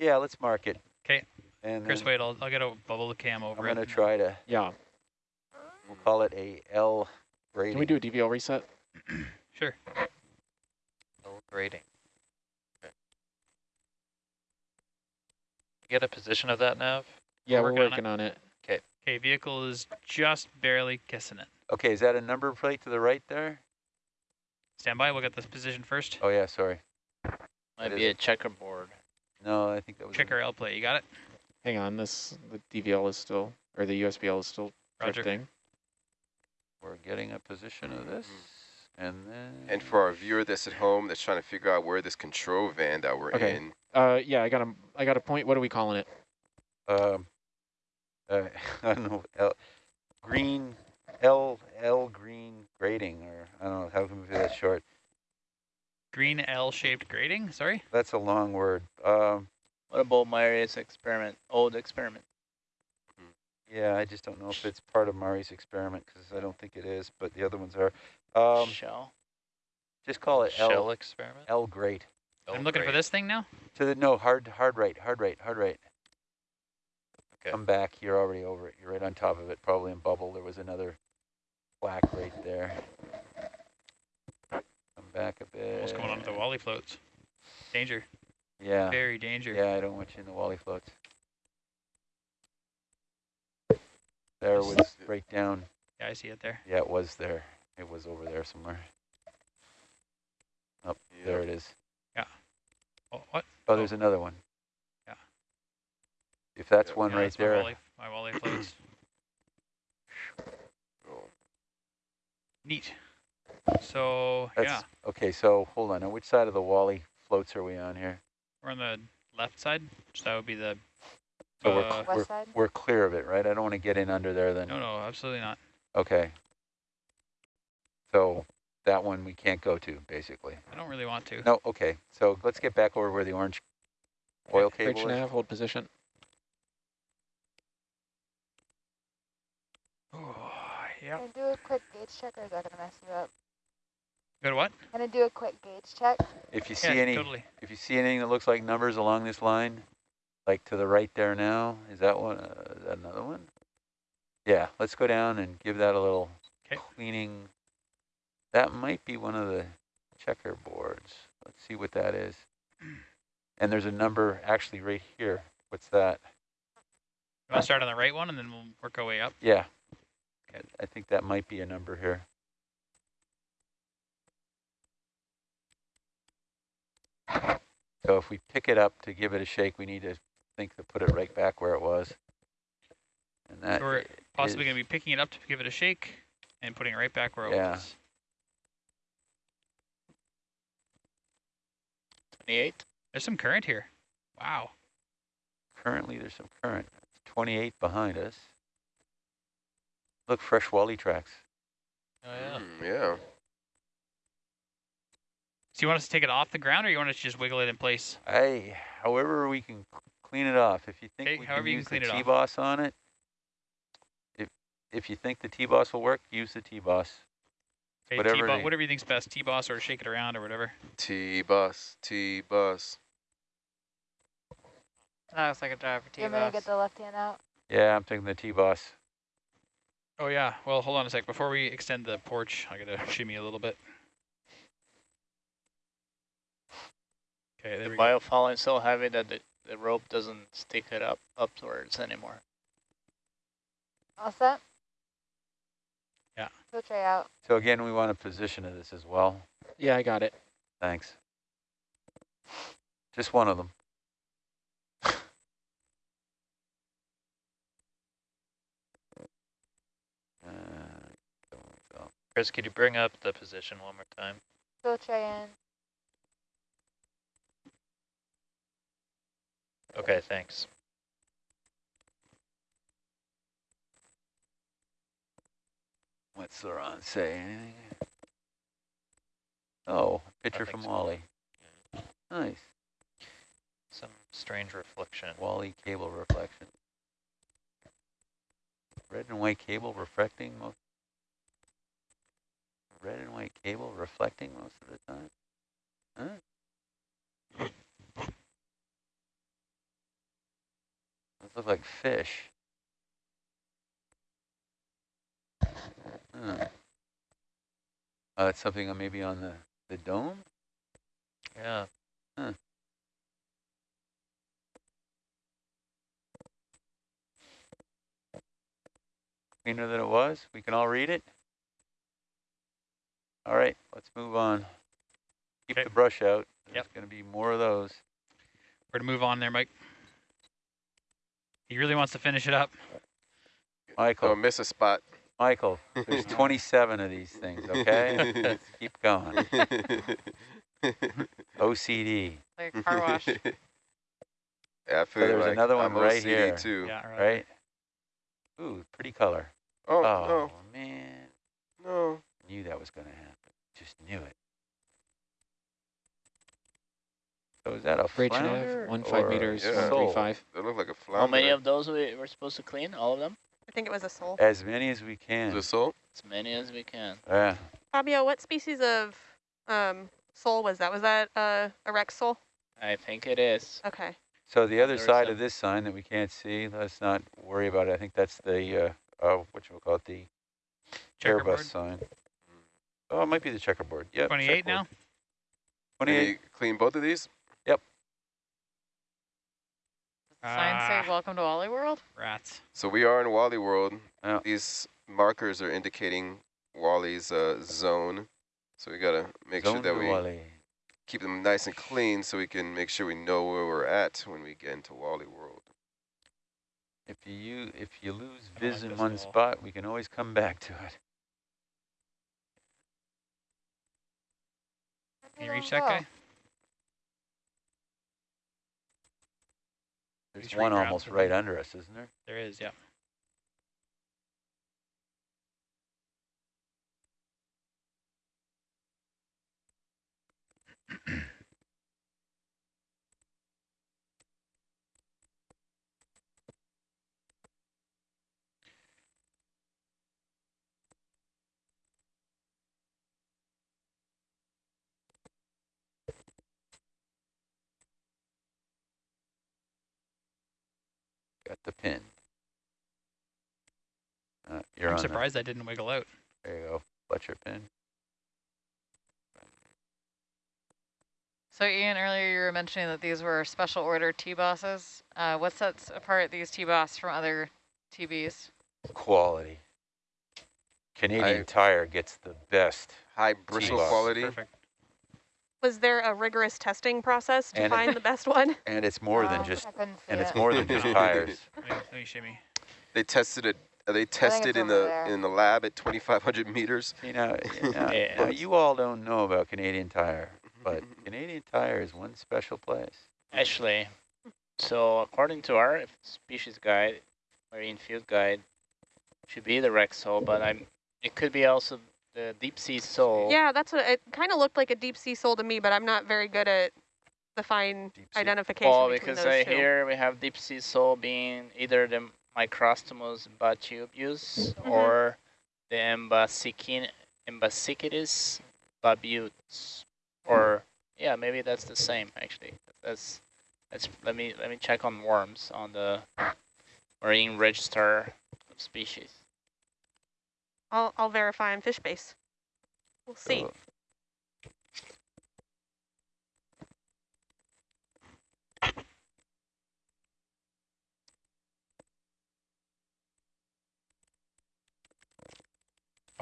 Yeah, let's mark it. 'Kay. And Chris, then wait, I'll, I'll get a bubble cam over I'm over going to it. try to, Yeah. we'll call it a L rating. Can we do a DVL reset? Sure. L grading. Okay. Get a position of that nav? Yeah, we're working on it. working on it. Okay, vehicle is just barely kissing it. Okay, is that a number plate to the right there? Stand by, we'll get this position first. Oh, yeah, sorry. Might That be is- a checkerboard. No, I think that was. a- Check our L plate, you got it? Hang on, this the DVL is still or the USBL is still Roger. drifting. We're getting a position of this, and then. And for our viewer that's at home that's trying to figure out where this control van that we're Okay. in, Uh, yeah, I got a I got a point. What are we calling it? Um, uh, I don't know, L, green, L, L green grading, or I don't know, how can we do that short? Green L-shaped grating, sorry? That's a long word. Um, What about Myria's experiment, old experiment? yeah, I just don't know if it's part of Murray's experiment, because I don't think it is, but the other ones are. Um, Shell? just call it Shell L, experiment? L grade. L I'm looking for this thing now? To the, no, hard, hard right, hard right, hard right. Okay. Come back, you're already over it, you're right on top of it, probably in bubble, there was another black right there. Come back a bit. Almost going onto the Wally floats. Danger, Yeah. very danger. Yeah, I don't want you in the Wally floats. There was right down. Yeah, I see it there. Yeah, it was there. It was over there somewhere. Up there it is. Yeah. Oh, what? Oh, oh, there's another one. Yeah. If that's Yeah, one Yeah, right that's my there. Wally, my Wally floats. oh, Neat. So, That's yeah, okay. So hold on. On which side of the Wally floats are we on here? we're on the left side, so that would be the, So we're, uh, we're West side? we're clear of it, right? I don't want to get in under there. Then no, no, absolutely not. okay. So that one we can't go to basically. I don't really want to. No. Okay. So let's get back over where the orange oil Bridge cable is. nav, hold position. Oh, yeah. Can I do a quick gauge check or is that gonna mess you up? Good what? Gonna do a quick gauge check? If you see Yeah, any totally. If you see anything that looks like numbers along this line, like to the right there now, is that one, uh, is that another one? Yeah, let's go down and give that a little 'Kay. cleaning. That might be one of the checkerboards. Let's see what that is. And there's a number actually right here. What's that? You want to start on the right one and then we'll work our way up? Yeah. I- I think that might be a number here. So if we pick it up to give it a shake, we need to think to put it right back where it was. And that we're possibly going to be picking it up to give it a shake and putting it right back where it Yeah. was. 28? There's some current here. Wow. currently there's some current. 28 behind us. Look, fresh Wally tracks. Oh, yeah. mm, yeah. So you want us to take it off the ground or you want us to just wiggle it in place? I, however we can clean it off. If you think Okay, we however can you use can the clean it off. T-boss on it, if if you think the T-boss will work, use the T-boss. Okay, Whatever T-boss, it- whatever you think's best, T-boss or shake it around or whatever. T-Boss, T-bus. That looks like a driver Do you want me to T-bus. get the left hand out? Yeah, I'm taking the T-boss. Oh yeah, well hold on a sec. Before we extend the porch, I gotta shimmy a little bit. Okay, The we go. biofouling is so heavy that the, the rope doesn't stick it up upwards anymore. All set? Yeah. Go tray out. So again, we want a position of this as well. Yeah, I got it. Thanks. Just one of them. Uh, Chris, could you bring up the position one more time? Go tray in. Okay, thanks. What's Laurent say? Anything? Oh, picture from small. Wally. Nice. Some strange reflection. Wally cable reflection. Red and white cable reflecting most. Red and white cable reflecting most of the time. Huh? Those look like fish. Huh. Uh, it's something on- maybe on the, the dome? Yeah. Cleaner than it was? We can all read it? All right, let's move on. Keep Okay. the brush out. There's Yep. going to be more of those. We're going to move on there, Mike. He really wants to finish it up. Michael, Don't miss a spot. Michael, there's 27 of these things, okay? Let's keep going. OCD, Like a car wash. Yeah, I feel there's like another one I'm right OCD here. too. Yeah, right. right? Ooh, pretty color. Oh, Oh, man. no, no. Knew that was going to happen. Just knew it. So is that a Bridge flounder nav, one five a meters, Yeah. one three sole? five. They look like a flounder. How many of those we were supposed to clean? All of them? I think it was a sole. As many as we can. it salt? As many as we can. Yeah. Fabio, what species of um, sole was that? Was that uh, a Rex sole? I think it is. Okay. So the other side some- of this sign that we can't see, let's not worry about it. I think that's the, uh, uh, what you call it, the Checkerboard. Airbus sign. Oh, it might be the checkerboard. Yep. 28 now? checkerboard. Can 28. clean both of these? Sign Ah. say welcome to Wally World. Rats. So we are in Wally World. Yeah. These markers are indicating Wally's uh, zone. So we gotta make sure that we Wally. keep them nice and clean so we can make sure we know where we're at when we get into Wally World. If you if you lose I don't Viz like in one wall. spot, we can always come back to it. Can you reach that guy? There's one almost right under us, isn't there? There is, yeah. the pin. Uh, you're I'm on surprised that didn't wiggle out. there you go. Fletcher pin. So Ian, earlier you were mentioning that these were special order T-bosses. Uh, what sets apart these T-boss from other TBs? Quality. Canadian I- Tire gets the best. High bristle quality. Perfect. Was there a rigorous testing process to And it- find the best one? And it's more than just I couldn't and it's more than just tires. Let me, let me shimmy. They tested it. uh, They tested in the there. in the lab at 2,500 meters. You know, you, know, Yeah. you all don't know about Canadian Tire, but Canadian Tire is one special place. Actually, so according to our species guide, marine field guide, should be the Rex sole, but I'm. It could be also the deep sea sole. Yeah, that's what it kind of looked like a deep sea sole to me, but I'm not very good at the fine identification Well, because two. hear we have deep sea sole being either the Microstomus bathybius Mhm. or the Embasikin, Embassichthys bathybius, or yeah, maybe that's the same actually. That's that's let me let me check on worms on the marine register of species. I'll, I'll verify on FishBase. We'll see. So,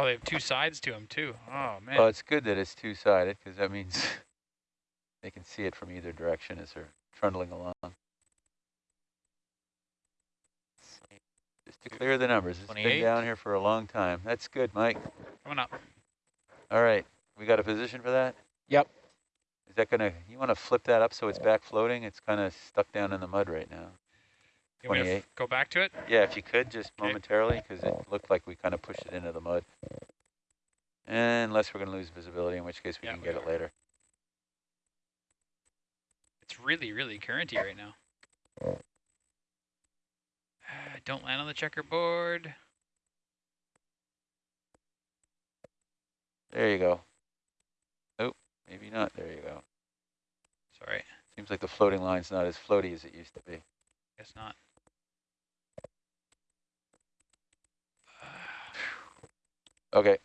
Oh, they have two sides to them too. Oh man. well, it's good that it's two-sided because that means they can see it from either direction as they're trundling along. To clear the numbers. It's been down here for a long time. That's good, Mike. Coming up. All right, we got a position for that? Yep. Is that gonna, you wanna flip that up so it's back floating? It's kinda stuck down in the mud right now. You want me to 28. go back to it? Yeah, if you could, just Okay. momentarily, because it looked like we kind of pushed it into the mud. Unless we're gonna lose visibility, in which case we Yeah, can we get it later. It's really, really currenty right now. Don't land on the checkerboard. There you go. Oh, maybe not. There you go. Sorry. Seems like the floating line's not as floaty as it used to be. Guess not. Okay,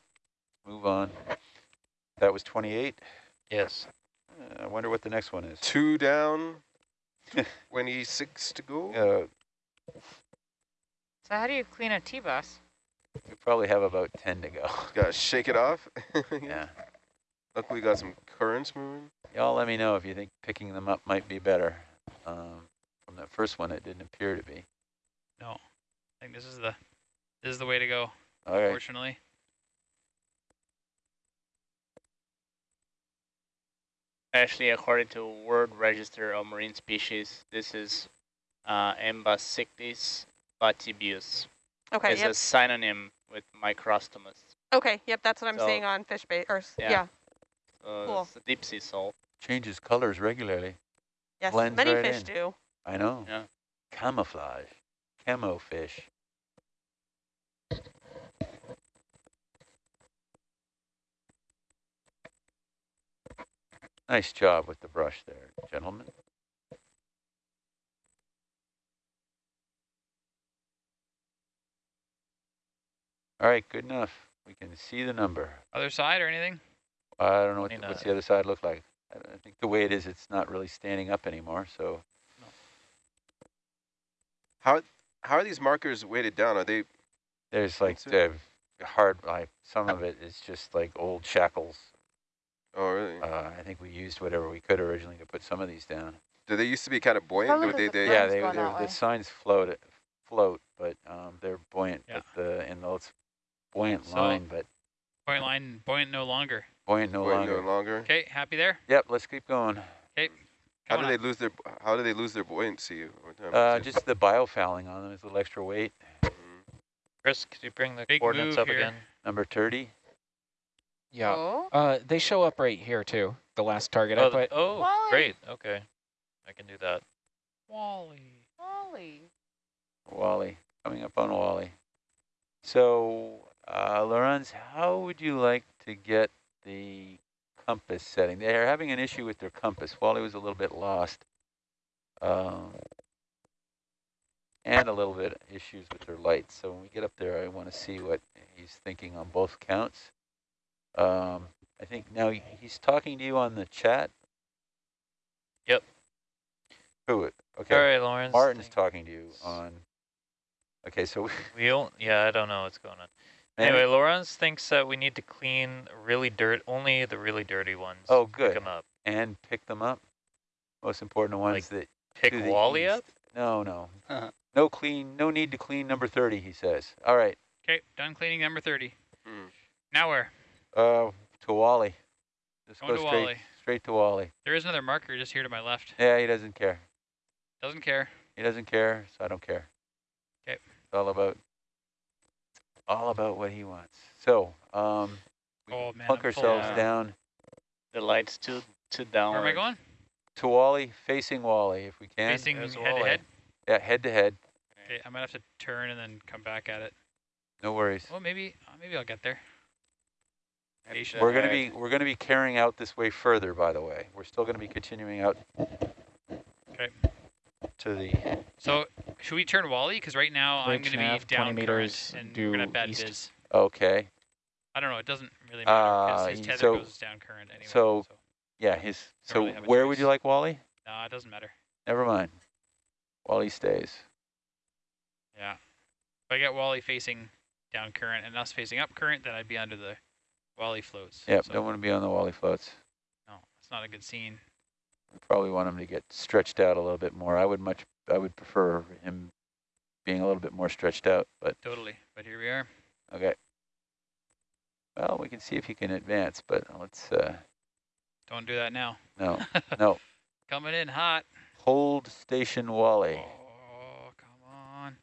move on. That was 28? Yes. Uh, I wonder what the next one is. Two down, 26 to go. Uh, so how do you clean a T-bus? we probably have about 10 to go. Gotta shake it off. yeah. Luckily, we got some currents moving. Y'all let me know if you think picking them up might be better. Um, from that first one, it didn't appear to be. No, I think this is the this is the way to go. All right. Unfortunately. Actually, according to World Register of Marine Species, this is uh, Embassichthys bathybius. Okay, it's yep. a synonym with Microstomus. Okay, yep, that's what I'm So- seeing on FishBase, or, Yeah. yeah, uh, So Cool. it's a deep sea salt. Changes colors regularly. yes, Blends many right fish in. do. I know. Yeah. Camouflage. Camo fish. Nice job with the brush there, gentlemen. All right, good enough. We can see the number. Other side or anything? I don't know what the, what's the other side look like. I, I think the way it is, it's not really standing up anymore. So How how are these markers weighted down? Are they there's like the hard, like some of it is just like old shackles. Oh, really? Uh, I think we used whatever we could originally to put some of these down. Do they used to be kind of buoyant? Probably Or they, the they, yeah, they, going they're- that way. the signs float, float, but um, they're buoyant. Yeah. But the in the it's buoyant So- line, but Point line buoyant no longer. buoyant no buoyant longer. no longer? Okay, happy there? Yep, let's keep going. Okay. How do up. they lose their How do they lose their buoyancy? Uh, just the biofouling on them is a little extra weight. Mhm. Chris, could you bring the Big coordinates up here. again? Number 30. Yeah. Oh, Uh, they show up right here too. The last target Oh, I put. oh Wally. great. Okay. I can do that. Wally. Wally. Wally, coming up on Wally. So, uh, how would you like to get the compass setting? They're having an issue with their compass. Wally was a little bit lost. Um, and a little bit issues with their lights. So when we get up there, I want to see what he's thinking on both counts. Um, I think now he's talking to you on the chat. Yep. Who? Okay. All right, Lawrence. Martin's talking to you on. Okay, so we. We don't, yeah, I don't know what's going on. Manny- Anyway, Lawrence thinks that we need to clean really dirt, only the really dirty ones. Oh, good. Pick good. 'em up. and pick them up. Most important ones that Pick Wally east. up? No, no, Uh-huh. no clean. No need to clean number thirty. He says. All right, Okay, done cleaning number 30. Hmm. Now where? uh, to Wally. Just Going go to straight, Wally. straight to Wally. There is another marker just here to my left. Yeah, he doesn't care. Doesn't care. He doesn't care, so I don't care. Okay. It's all about, all about what he wants. So, um, we Oh, man, plunk ourselves Yeah. down The light's to to down. Where am I going? to Wally, facing Wally if we can. Facing There's head to head? Yeah, head to head. Okay, I might have to turn and then come back at it. No worries. Well, maybe uh, maybe I'll get there. Patient. We're gonna be we're gonna be carrying out this way further. By the way, we're still gonna be continuing out. Okay. To the So should we turn Wally? Because right now I'm going to be nav, 20 down meters current and we're going to due bad east. viz. okay. I don't know. It doesn't really matter because Uh, his tether so- goes down current anyway. so- Yeah, his. So really where would you like Wally? no, it doesn't matter. Never mind. Wally stays. Yeah. If I get Wally facing down current and us facing up current, then I'd be under the Wally floats. Yep. So, Don't want to be on the Wally floats. no, it's not a good scene. We probably want him to get stretched out a little bit more. I would much. I would prefer him being a little bit more stretched out. But Totally. But here we are. okay. Well, we can see if he can advance, but let's. Uh, Don't do that now. no, no. Coming in hot. Hold station Wally. Oh, come on.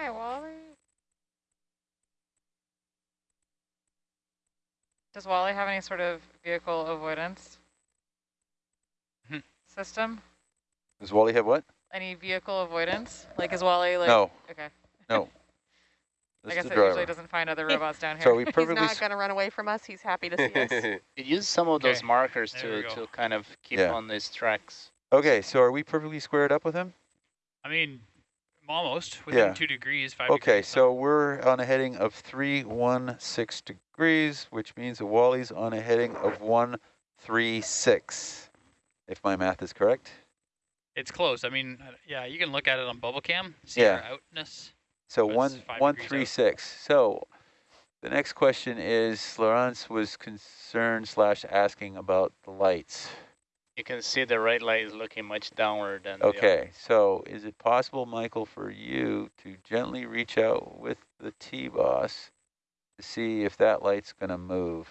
Hi, Wally. Does Wally have any sort of vehicle avoidance system? Does Wally have what? Any vehicle avoidance? Like, is Wally like? no, Okay. no. I guess it the usually doesn't find other robots down here. So we He's not going to run away from us. He's happy to see us. You use some of those markers there to, to kind of keep Yeah. on these tracks. okay, so are we perfectly squared up with him? I mean, almost within Yeah. two degrees, five Okay, degrees. so we're on a heading of 316 degrees, which means the Wally's on a heading of 136, if my math is correct. It's close. I mean, yeah, you can look at it on bubble cam, see Yeah. our outness. So So it's one five out. one three six. So the next question is Laurence was concerned slash asking about the lights. You can see the right light is looking much downward than the. Okay, so is it possible, Michael, for you to gently reach out with the T-boss to see if that light's gonna move?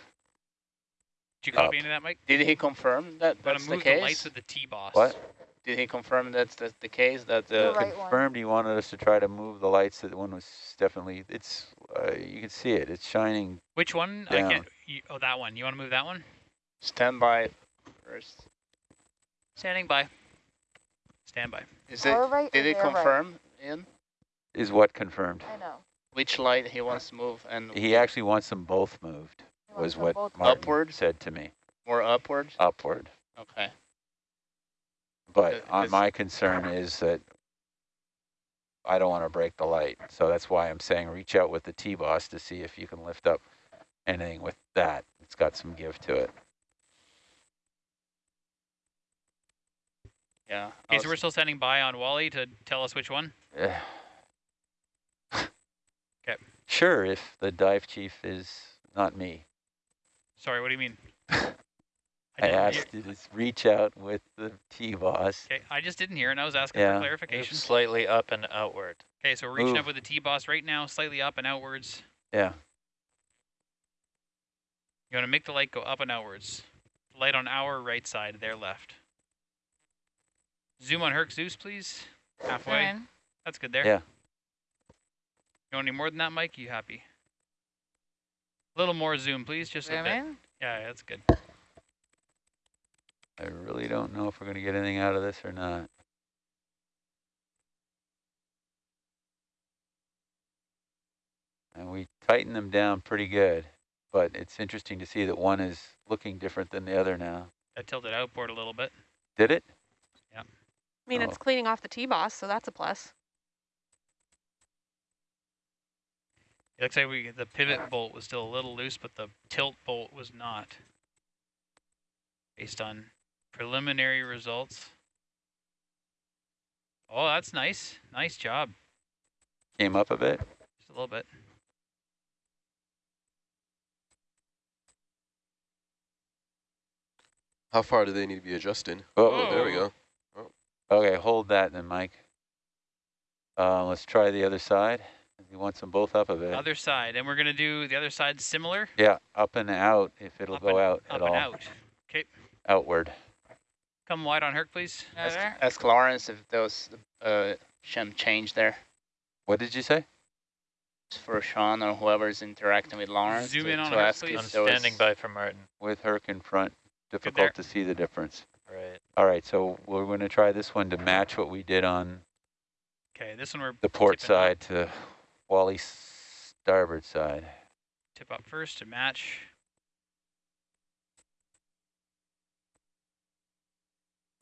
Did you copy Up. into that, Mike? Did he confirm that I'm that's the move the, lights case? with the T-boss. What? Did he confirm that's the, the case that The the right one. Confirmed he wanted us to try to move the lights. That one was definitely, it's, uh, you can see it, it's shining. Which one? I can't. You, oh, that one. You want to move that one? standby first? Standing by. Stand by. Is it? right Did he confirm in Is what confirmed? I know. which light he wants to move and He actually wants them both moved, was what Martin Upward? said to me, more upward? upward. Okay. But Uh, on my concern is that I don't want to break the light. So that's why I'm saying reach out with the T-boss to see if you can lift up anything with that. It's got some give to it. Yeah. I Okay, so we're still standing by on Wally to tell us which one. Eh. 'Kay. Sure, if the dive chief is not me. Sorry, what do you mean? I didn't asked you to s- reach out with the T-boss. Okay, I just didn't hear, and I was asking Yeah. for Move clarification. slightly up and outward. Okay, so we're reaching Move. up with the T-boss right now, slightly up and outwards. Yeah. You want to make the light go up and outwards. Light on our right side, their left. Zoom on Herc Zeus, please. Halfway. Fine. That's good there. Yeah. You want any more than that, Mike? You happy? A little more zoom, please. Just a Zoom bit. in. Yeah, yeah, that's good. I really don't know if we're going to get anything out of this or not. And we tighten them down pretty good, but it's interesting to see that one is looking different than the other now. I tilted outboard a little bit. Did it? I mean, Oh. it's cleaning off the T-boss, so that's a plus. It looks like we the pivot bolt was still a little loose, but the tilt bolt was not. Based on preliminary results. Oh, that's nice. Nice job. Came up a bit. Just a little bit. How far do they need to be adjusting? Oh, Oh, there we go. Okay, hold that then, Mike. Uh, let's try the other side. He wants them both up a bit. Other side, and we're gonna do the other side similar. Yeah, up and out if it'll Up go and- out Up at and all. out. Okay, Outward. come wide on Herc, please. Ask, There. ask Lawrence if those uh shim change there What did you say? for Sean or whoever's interacting with Lawrence. Zoom to, in on to her, ask please. I'm standing by for Martin. With Herc in front, difficult to see the difference. Right. All right, so we're going to try this one to match what we did on Okay, this one we're the port tipping up. side to Wally's starboard side. Tip up first to match.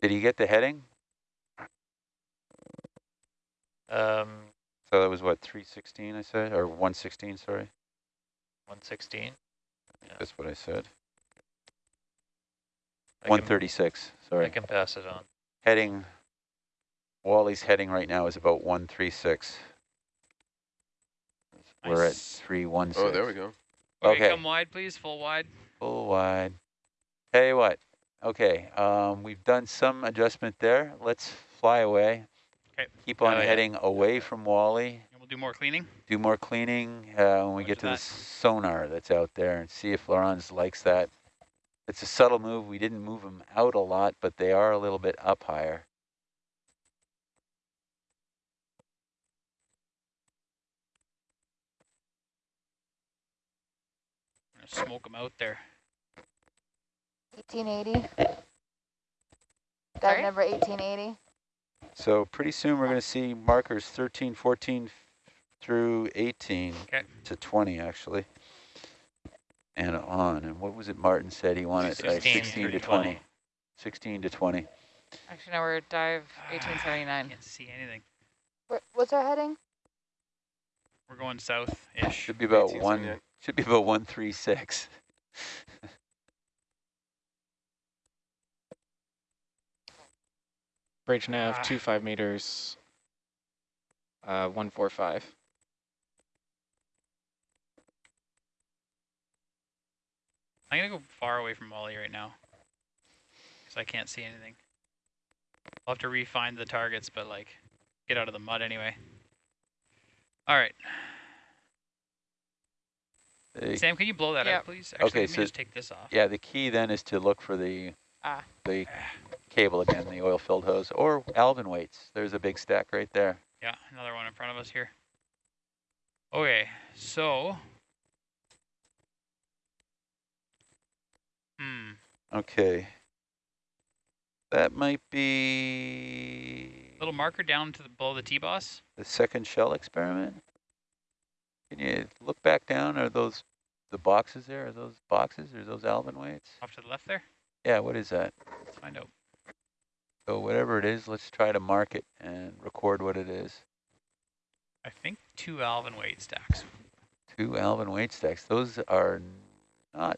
Did he get the heading? Um, So that was what, 316 I said, or 116, sorry? 116. Yeah. That's what I said. I can- 136, I can pass it on. Heading, Wally's heading right now is about 136. We're at 316. Oh, there we go. Okay, Okay. come wide, please. Full wide. Full wide. Hey, what, okay, um, we've done some adjustment there. Let's fly away. Okay. Keep on Oh, yeah. heading away from Wally. And we'll do more cleaning. Do more cleaning uh, when we Roger get to the sonar that's out there and see if Laurence likes that. It's a subtle move. We didn't move them out a lot, but they are a little bit up higher. Smoke them out there. 1880. Dive number 1880. So pretty soon we're going to see markers 13, 14, through 18 Okay. to 20 actually, and on. And what was it Martin said he wanted? Uh, 16 16 to 20. 16 to 20. Actually, no, we're dive 1879. Can't see anything. Where, what's our heading? We're going south-ish. Should be about one. 79. Should be about 136. Bridge nav, Ah. two five meters. Uh, one four five. I'm gonna go far away from Wally right now. Because I can't see anything. I'll have to refine the targets, but like, get out of the mud anyway. All right. The- Sam, can you blow that Yep. out, please? Actually, Okay, let me so- just take this off. yeah, the key then is to look for the Ah. the cable again, the oil-filled hose, or Alvin weights. There's a big stack right there. Yeah, another one in front of us here. Okay, so. Hmm. Okay. That might be Little marker down to the below the T-boss. the second shell experiment. Can you look back down? Are those the boxes there? Are those boxes? Are those Alvin weights? Off to the left there. Yeah, what is that? Let's find out. So whatever it is, let's try to mark it and record what it is. I think two Alvin weight stacks. Two Alvin weight stacks. Those are not,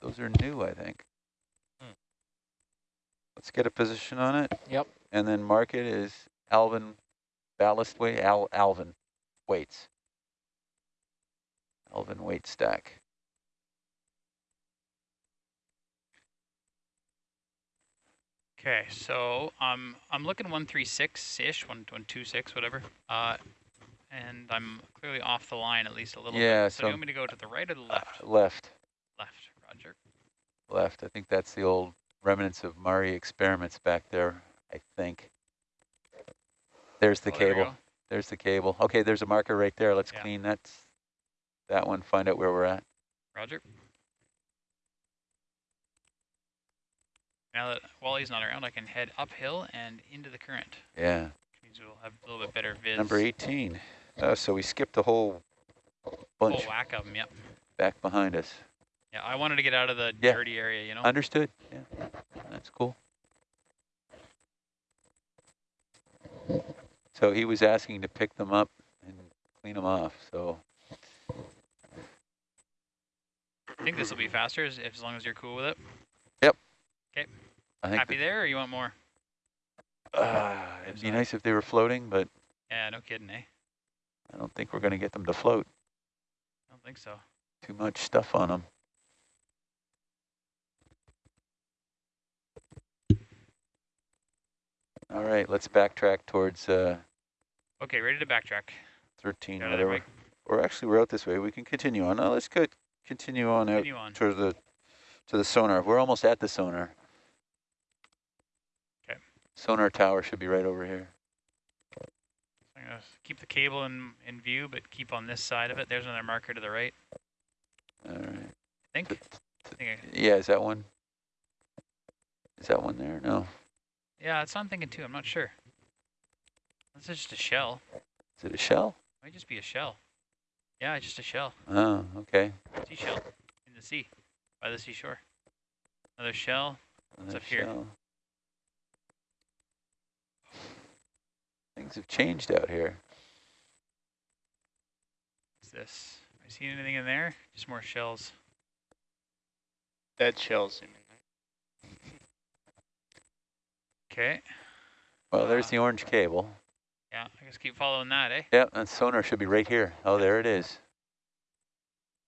those are new, I think. Hmm. Let's get a position on it. Yep. And then mark it as Alvin ballast weight, Al, Alvin weights. Alvin weight stack. Okay, so um, I'm looking 136-ish, 126, whatever. Uh, and I'm clearly off the line at least a little Yeah, bit. So, do you want me to go to the right or the Uh, left? left, left, roger. left. I think that's the old remnants of Murray experiments back there, I think. There's the Oh, cable. go. There's the cable. Okay, there's a marker right there. Let's Yeah. clean that, that one, find out where we're at. Roger. Now that Wally's not around, I can head uphill and into the current. Yeah, Which means we'll have a little bit better viz. number 18. Uh, so we skipped a whole bunch. Whole whack of them, yep. back behind us. Yeah, I wanted to get out of the Yeah. dirty area, you know? Understood. Yeah, that's cool. So he was asking to pick them up and clean them off. So I think this will be faster as, as long as you're cool with it. Yep. Okay. Happy there, or you want more? uh, it'd be nice if they were floating, but Yeah, no kidding, eh? I don't think we're going to get them to float. I don't think so. Too much stuff on them. All right, let's backtrack towards uh, Okay, ready to backtrack. 13, Get there, whatever. Or actually, we're out this way. We can continue on. Now let's go continue on out Continue on. to the to the sonar. We're almost at the sonar. 'Kay. Sonar tower should be right over here. I'm gonna keep the cable in, in view, but keep on this side of it. There's another marker to the right, All right. I think. I think I, Yeah, is that one? Is that one there? No. Yeah, that's what I'm thinking too. I'm not sure. This is just a shell. Is it a shell? Might just be a shell. Yeah, it's just a shell. Oh, okay. Seashell in the sea, by the seashore. Another shell. Another up here? shell. Things have changed out here. What's this? Are you seeing anything in there? Just more shells. Dead shells. you mean. Okay. Well, there's Uh, the orange cable. Yeah, I guess keep following that, eh? Yep, and sonar should be right here. Oh, there it is.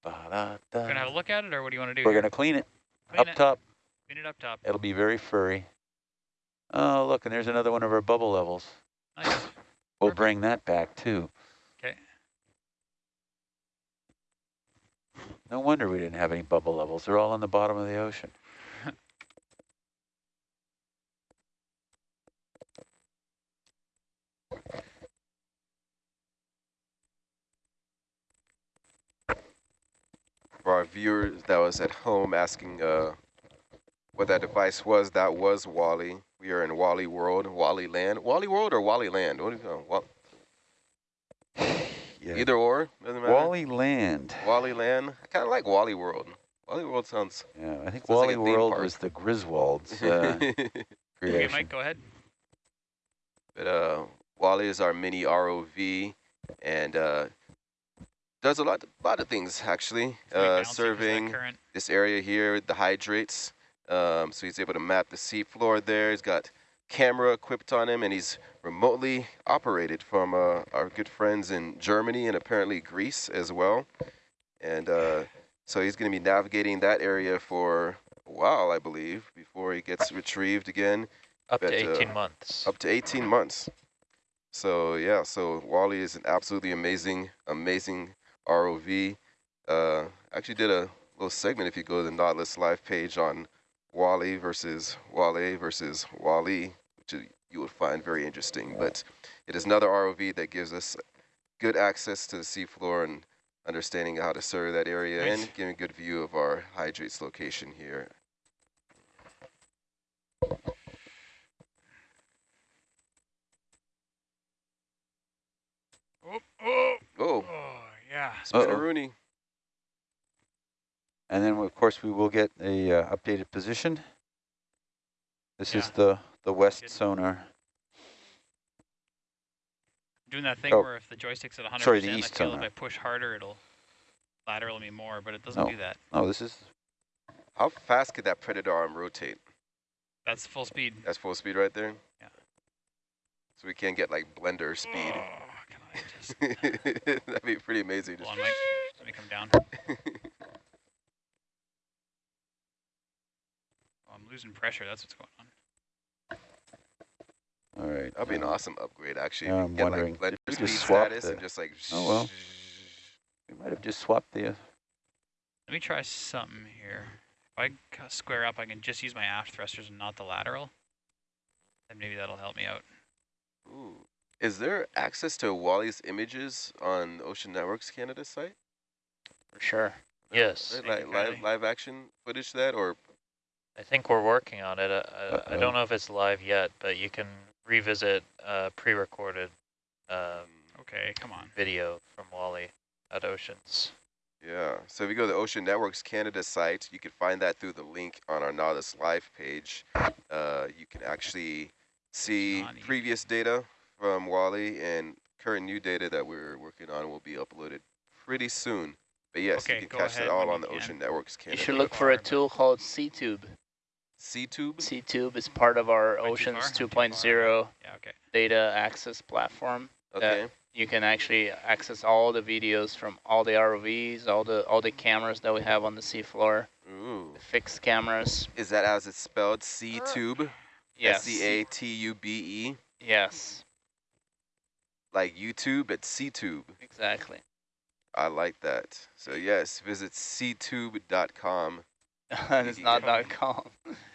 We're gonna have a look at it, or what do you want to do? We're gonna clean it Clean up it. top. Clean it up top. It'll be very furry. Oh, look, and there's another one of our bubble levels. Nice. We'll Perfect. bring that back too. Okay. No wonder we didn't have any bubble levels. They're all on the bottom of the ocean. For our viewers that was at home asking uh, what that device was, that was Wally. We are in Wally World, Wally Land. Wally World or Wally Land? What do you know? Wa- Yeah. Either or, doesn't matter. Wally Land. Wally Land. I kind of like Wally World. Wally World sounds. Yeah, I think Sounds like Wally World park. was the Griswolds uh, Okay, creation. Mike, go ahead. but uh, Wally is our mini ROV, and uh, does a lot, lot of things actually. Uh, bouncing 'cause serving this area here, the hydrates. Um, so he's able to map the seafloor there. He's got camera equipped on him, and he's remotely operated from uh, our good friends in Germany and apparently Greece as well. And uh, so he's going to be navigating that area for a while, I believe, before he gets retrieved again, Up But, to uh, 18 months. up to 18 months. So yeah, so Wally is an absolutely amazing, amazing ROV. Uh, actually did a little segment if you go to the Nautilus live page on Wally versus Wally versus Wally, which you- would find very interesting. But it is another ROV that gives us good access to the seafloor and understanding how to serve that area Nice. and giving a good view of our hydrates location here. Oh, oh, Oh, oh, yeah. Uh-oh. Spinneroonie. And then, of course, we will get a uh, updated position. This is the, the west Good. sonar. Doing that thing Oh. where if the joystick's at 100%, Sorry, the I east feel sonar. if I push harder, it'll lateral me more, but it doesn't No. do that. Oh, this is, How fast could that Predator arm rotate? That's full speed. That's full speed right there? Yeah. So we can't get like blender speed. That'd be pretty amazing. hold Just on, Mike? Let me come down. Oh, I'm losing pressure. That's what's going on. all right. That'd be an uh, awesome upgrade actually. yeah, I'm get, wondering. like blender Just speed swap status the- and just like Oh, well. We might have just swapped the, uh, Let me try something here. If I square up, I can just use my aft thrusters and not the lateral. And maybe that'll help me out. Ooh. Is there access to Wally's images on Ocean Networks Canada site? For sure. Yes. Right, Thank Like live live action footage of that or I think we're working on it. Uh, I, I Uh-oh. don't know if it's live yet, but you can revisit uh, pre-recorded um, Okay, come on. video from Wally at Oceans. Yeah, so if you go to the Ocean Networks Canada site, you can find that through the link on our Nautilus Live page. Uh, you can actually see previous data from Wally and current new data that we're working on will be uploaded pretty soon. But yes, Okay, you can catch ahead that all on the can. Ocean Networks camera. You should look for a tool called SeaTube. SeaTube? SeaTube is part of our Am Oceans far? I'm too 2.0 Yeah, okay. data access platform. Okay. You can actually access all the videos from all the ROVs, all the all the cameras that we have on the seafloor, Ooh. the fixed cameras. Is that as it's spelled? SeaTube? Yes. S-C-A-T-U-B-E? Yes, Like YouTube, but SeaTube. exactly. I like that. So yes, visit ctube.com. and it's not dot .com.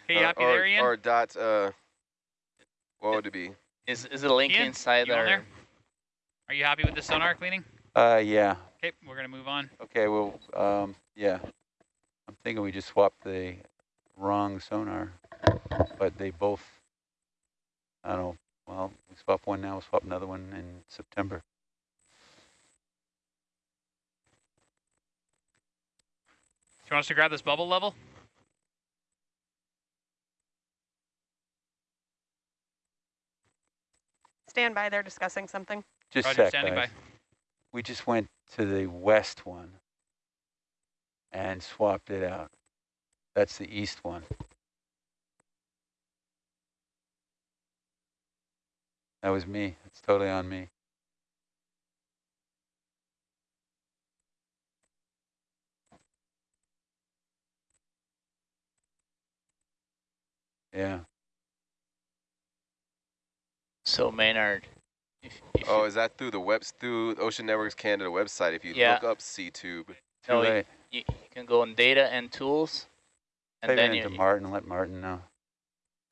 Hey, you Uh, happy or, there, Ian? Or dot, uh, what would it be? Is is it a link Ian, inside you on there? there? Are you happy with the sonar cleaning? uh, yeah. Okay, we're going to move on. Okay, well, um, yeah. I'm thinking we just swapped the wrong sonar, but they both, I don't know, well, we swap one now, we'll swap another one in September. Do you want us to grab this bubble level? Stand by, they're discussing something. Just Roger, sec, standing guys. by. We just went to the west one and swapped it out. That's the east one. That was me. It's totally on me. Yeah. So Maynard, if, if Oh, is that through the webs through Ocean Networks Canada website? If you Yeah. look up SeaTube, Too No, you- you, you can go on data and tools, and Type it then into you Martin. Let Martin know.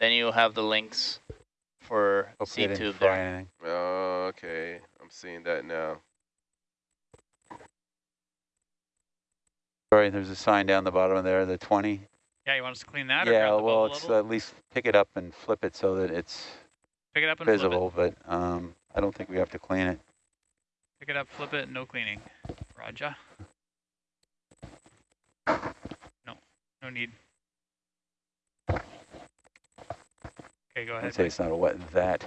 then you have the links for Hopefully I didn't SeaTube there. anything. oh, okay, I'm seeing that now. Sorry, there's a sign down the bottom of there, the 20. Yeah, you want us to clean that Yeah, grab well, bubble it's level? at least pick it up and flip it so that it's Pick it up and flip visible, but um, I don't think we have to clean it. it. Pick it up, flip it, no cleaning. Roger. No, no need. Okay, go ahead. I'd say it's not a what, that,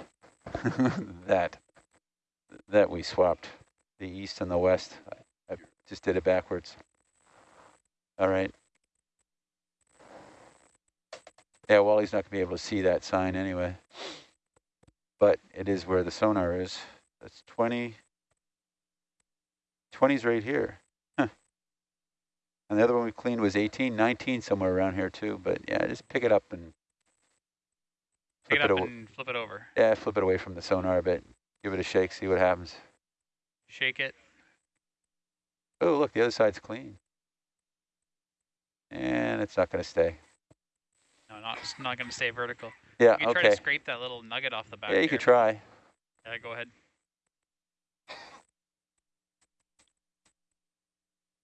that, that we swapped the east and the west. I, I just did it backwards. All right. Yeah, Wally's not gonna be able to see that sign anyway. But it is where the sonar is. That's 20. 20's right here. Huh. And the other one we cleaned was 18, 19 somewhere around here too. But yeah, just pick it up and Pick it flip up aw- and flip it over. yeah, flip it away from the sonar a bit. Give it a shake, see what happens. Shake it. Oh, look, the other side's clean. And it's not going to stay. No, not it's not going to stay vertical. Yeah, okay. You can try to scrape that little nugget off the back. Yeah, you there. could try. Yeah, go ahead.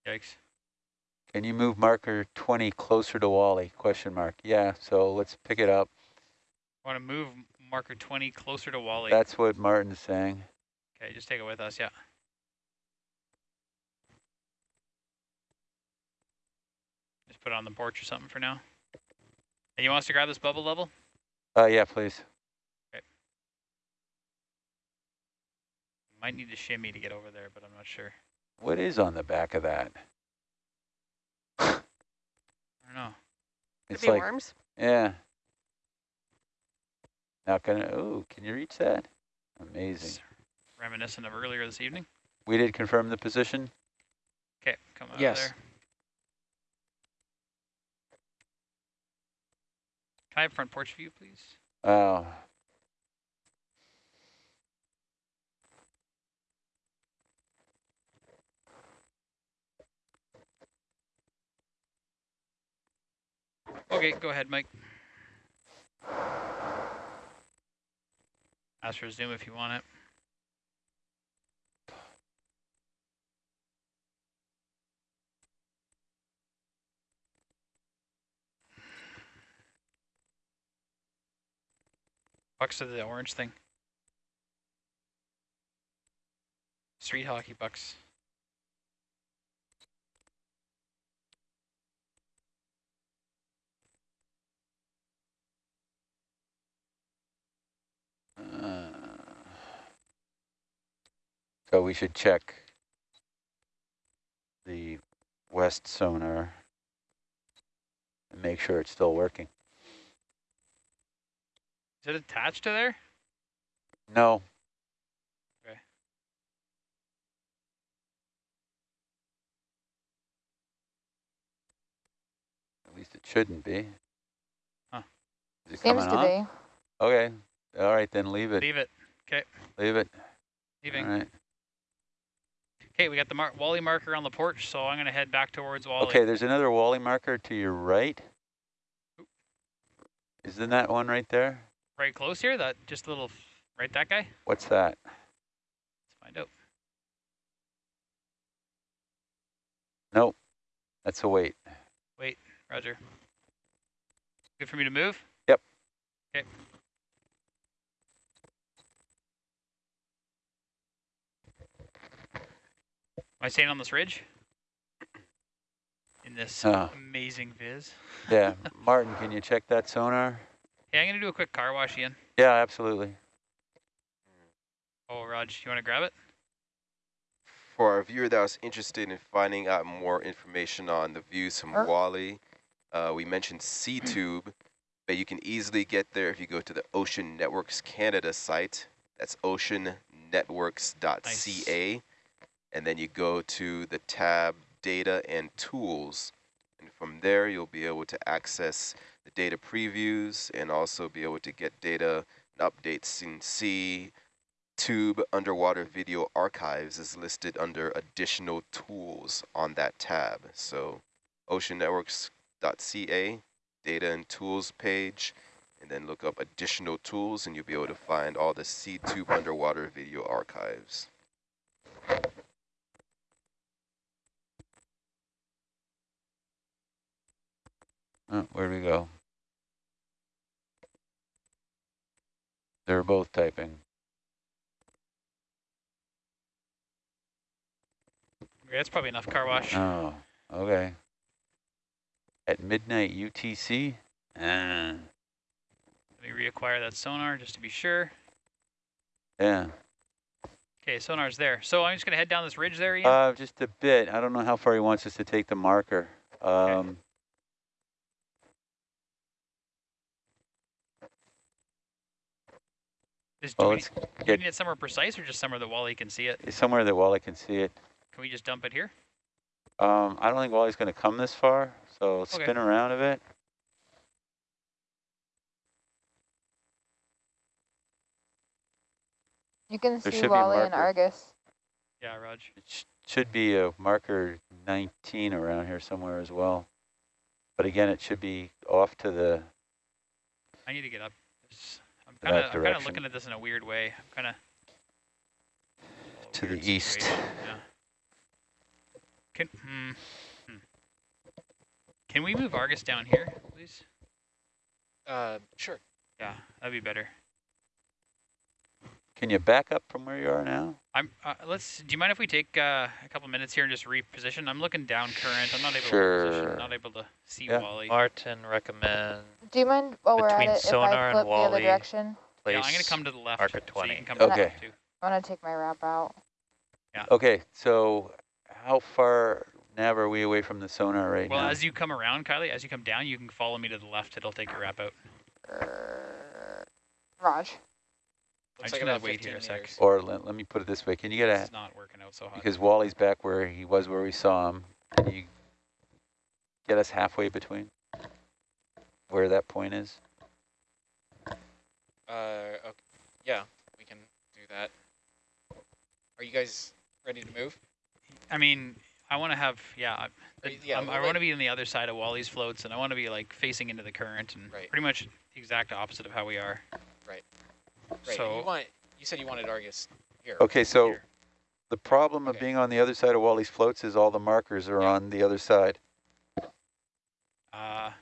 Yikes. Can you move marker 20 closer to Wally? Question mark. Yeah, so let's pick it up. Want to move marker 20 closer to Wally. That's what Martin's saying. okay, just take it with us, yeah. Just put it on the porch or something for now. And you want us to grab this bubble level? Uh, yeah, please. Okay. Might need to shimmy to get over there, but I'm not sure. What is on the back of that? I don't know. Could It's be like, worms. yeah. Not gonna, oh, can you reach that? Amazing. It's reminiscent of earlier this evening. We did confirm the position. Okay, come out Yes. there. Can I have front porch view, please? Oh, Okay, go ahead, Mike. Ask for zoom if you want it. Bucks to the orange thing. Street hockey bucks. Uh, so we should check the west sonar and make sure it's still working. Is it attached to there? No. Okay. At least it shouldn't be. Huh. Is it Seems coming to on? be. Okay. All right, then leave it. Leave it. Okay. Leave it. Leaving. All right. Okay, we got the mar Wally marker on the porch, so I'm gonna head back towards Wally. Okay, there's another Wally marker to your right. Isn't that one right there? Right close here, that just a little, right that guy? What's that? Let's find out. Nope. That's a wait. wait. Roger. Good for me to move? Yep. Okay. I staying on this ridge? In this Oh. amazing viz. Yeah. Martin, can you check that sonar? Hey, I'm gonna do a quick car wash, Ian. Yeah, absolutely. Oh, Raj, you wanna grab it? For our viewer that was interested in finding out more information on the views from Er. Wally, uh, we mentioned SeaTube, but you can easily get there if you go to the Ocean Networks Canada site. That's oceannetworks.ca. And then you go to the tab Data and Tools. And from there, you'll be able to access the data previews and also be able to get data and updates and see Tube Underwater Video Archives is listed under Additional Tools on that tab. So oceannetworks.ca, Data and Tools page, and then look up Additional Tools and you'll be able to find all the SeaTube Underwater Video Archives. Oh, where'd we go? They're both typing. Okay, that's probably enough car wash. Oh, okay. At midnight UTC? Ah, Let me reacquire that sonar just to be sure. yeah. Okay, sonar's there. So I'm just gonna head down this ridge there, Ian. Uh, just a bit. I don't know how far he wants us to take the marker. Um, Just, do well, we, let's do we get need it somewhere precise or just somewhere that Wally can see it? somewhere that Wally can see it. Can we just dump it here? Um, I don't think Wally's going to come this far, so Okay. spin around a bit. You can There see should be a Wally and. Argus. Yeah, Raj. It sh should be a marker 19 around here somewhere as well. But again, it should be off to the, I need to get up. This- I'm That kind of I'm kind of looking at this in a weird way. I'm kind of To the east. Yeah. Can hmm, hmm. Can we move Argus down here, please? Uh, sure. Yeah, that'd be better. Can you back up from where you are now? I'm. Uh, let's. Do you mind if we take uh, a couple minutes here and just reposition? I'm looking down current. I'm not able to Sure. position. Not able to see Yeah. Wally. Martin recommend Do you mind while we're at Between it if sonar I and flip the other Wally. direction? place. Yeah, I'm gonna come to the left. marker So 20. you can come to the Okay. left too. I want to take my wrap out. Yeah. Okay, so how far nav are we away from the sonar right Well, now? Well, as you come around, Kylie, as you come down, you can follow me to the left. It'll take your wrap out. Er, Raj. I'm just like gonna wait here a 15 sec. meters. or let, let me put it this way, can you get a, It's not working out so hot. because Wally's back where he was where we saw him, can you get us halfway between where that point is? Uh, okay. Yeah, we can do that. Are you guys ready to move? I mean, I want to have yeah. I- yeah, um, I want to be on the other side of Wally's floats, and I want to be like facing into the current, and Right. pretty much the exact opposite of how we are. Right. And So you want you said you wanted Argus here. Okay, so here. the problem of being on the other side of Wally's floats is all the markers are Yeah. on the other side. Uh,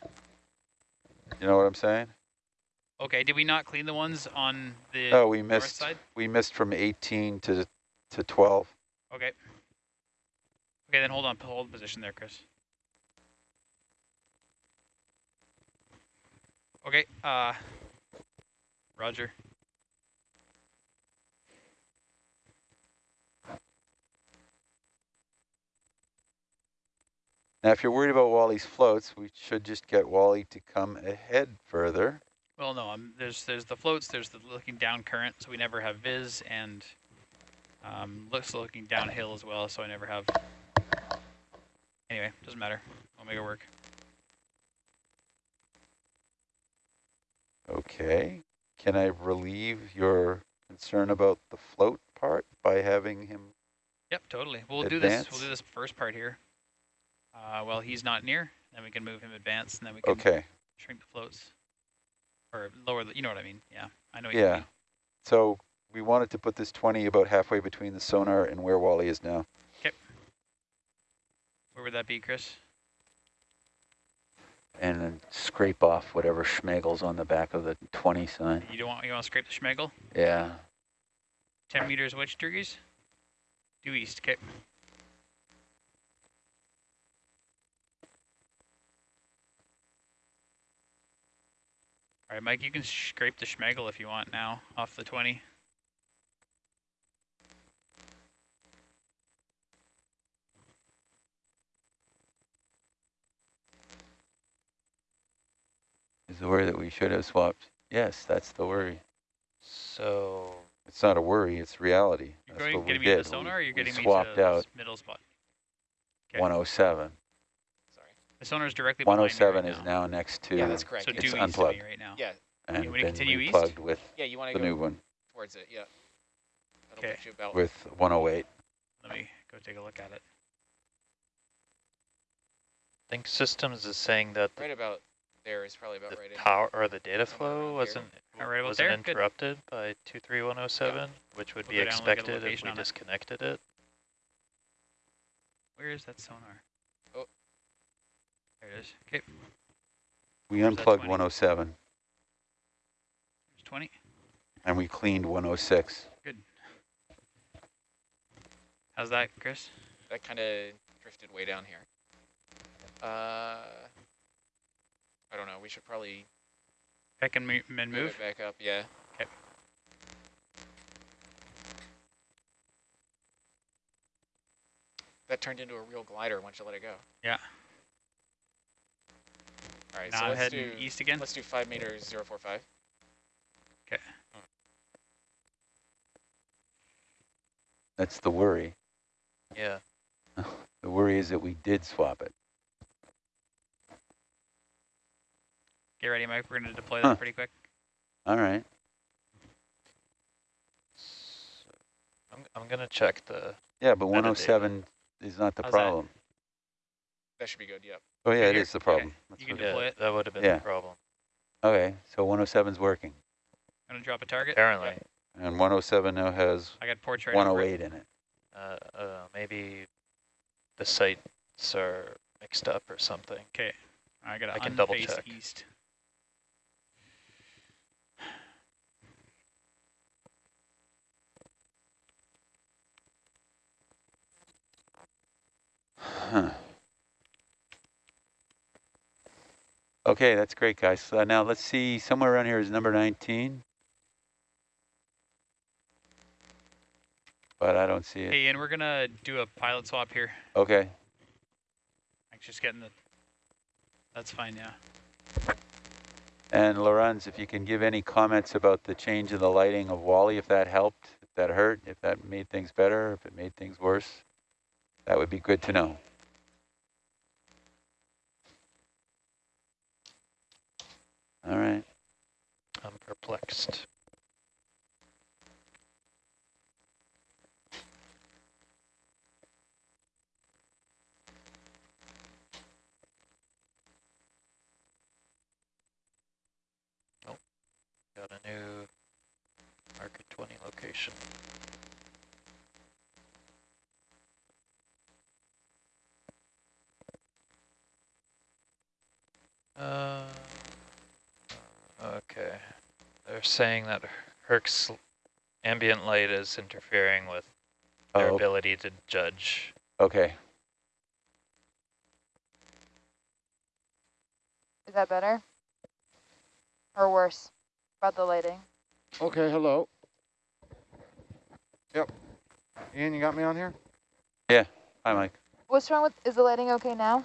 You know what I'm saying? okay. Did we not clean the ones on the Oh, we north missed, side? we missed from 18 to, to 12. Okay. Okay, then hold on. Hold position there, Chris. Okay. Uh, Roger. Now, if you're worried about Wally's floats, we should just get Wally to come ahead further. Well, no. Um, there's there's the floats. There's the looking down current, so we never have viz, and um, looks looking downhill as well, so I never have. Anyway, doesn't matter. I'll make it work. Okay. Can I relieve your concern about the float part by having him? Yep, totally. We'll do this. We'll do this first part here. Uh, well, he's not near. Then we can move him advance, and then we can Okay. shrink the floats or lower the. You know what I mean? Yeah, I know. What You Yeah. So we wanted to put this 20 about halfway between the sonar and where Wally is now. Okay. Where would that be, Chris? And then scrape off whatever schmegels on the back of the 20 sign. You don't want you want to scrape the schmegel? Yeah. Ten meters which degrees? Due east. Okay. All right, Mike. You can scrape the schmegel if you want now off the twenty. Is the worry that we should have swapped? Yes, that's the worry. So It's not a worry, it's reality. You're That's going what we me to did. the sonar, or We- you're we getting me swapped to the out middle spot? Okay. 107. Sorry. The sonar is directly 107 right is now next to, Yeah, that's correct. So yeah. due It's east of unplugged. me right now. yeah, and You want me to then continue east? replugged with yeah. You want to go new one, towards it? Yeah. Okay. put you about with 108. Let me go take a look at it. I think systems is saying that the, right about there is probably about the right in. power or the data flow here. wasn't All right, about wasn't there? Good. interrupted by 23107, which would We'll be go down and look at a expected if we on it. disconnected it. Where is that sonar? There it is. Okay, We Where's unplugged 107 there's 20. and we cleaned 106. Good. How's that, Chris? that kind of drifted way down here. Uh, I don't know. We should probably back and, mo- and move move. it back up. Yeah. Okay. That turned into a real glider once you let it go. Yeah. All right. Now so I'm let's heading do east again. let's do five meters zero four five. Okay. That's the worry. Yeah. The worry is that we did swap it. Get ready, Mike. We're going to deploy Huh. that pretty quick. All right. So I'm, I'm going to check the, Yeah, but Metadata. 107 is not the How's that? problem. That should be good. Yep. Oh, yeah, Okay, it here? is the problem. That's You can what it- deploy it. that would have been Yeah. the problem. Okay, so 107's working. I'm going to drop a target. Apparently, And 107 now has I got portrait. over it. 108 in it. uh, uh, maybe the sites are mixed up or something. Okay. I got I to can double unface check. east. Huh. Okay, that's great, guys. So now let's see, somewhere around here is number 19. But I don't see it. Hey, and we're going to do a pilot swap here. Okay, I'm just getting the... That's fine, yeah. and Lorenz, if you can give any comments about the change in the lighting of Wally, if that helped, if that hurt, if that made things better, if it made things worse, that would be good to know. All right. I'm perplexed. Nope. Got a new market 20 location. Uh, okay. They're saying that Herc's ambient light is interfering with their Oh, ability to judge. okay. Is that better? Or worse? About the lighting? Okay, hello. Yep. Ian, you got me on here? Yeah. Hi, Mike. What's wrong with, is the lighting okay now?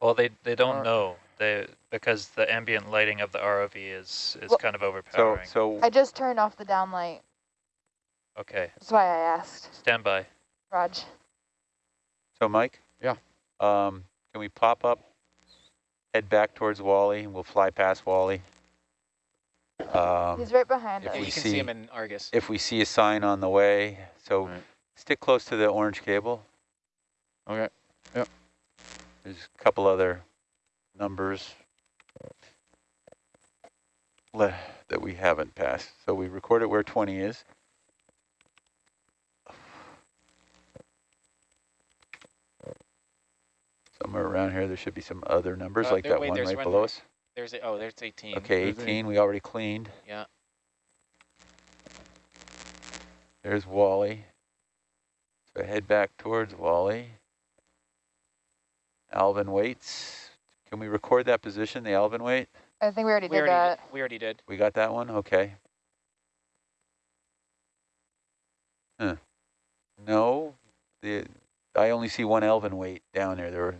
Well, they they don't Or- know they because the ambient lighting of the ROV is is Well- kind of overpowering. so, I just turned off the downlight. okay, That's why I asked. stand by. Raj. so Mike? Yeah. Um, can we pop up, head back towards Wally, and we'll fly past Wally? Um, He's right behind if Yeah, we you us. can see- see him in Argus. if we see a sign on the way, so Right. stick close to the orange cable. Okay. Yeah. There's a couple other numbers le- that we haven't passed. So we record it where 20 is. Somewhere around here, there should be some other numbers Uh, like there- that wait, one there's right one below there. us. There's a, oh, there's 18. Okay, There's a- 18 we already cleaned. Yeah. There's Wally. So head back towards Wally. Alvin waits. Can we record that position, the Alvin wait? I think we already We did already that. did. We already did. We got that one? Okay. Huh. No, the I only see one Alvin weight down there. There were,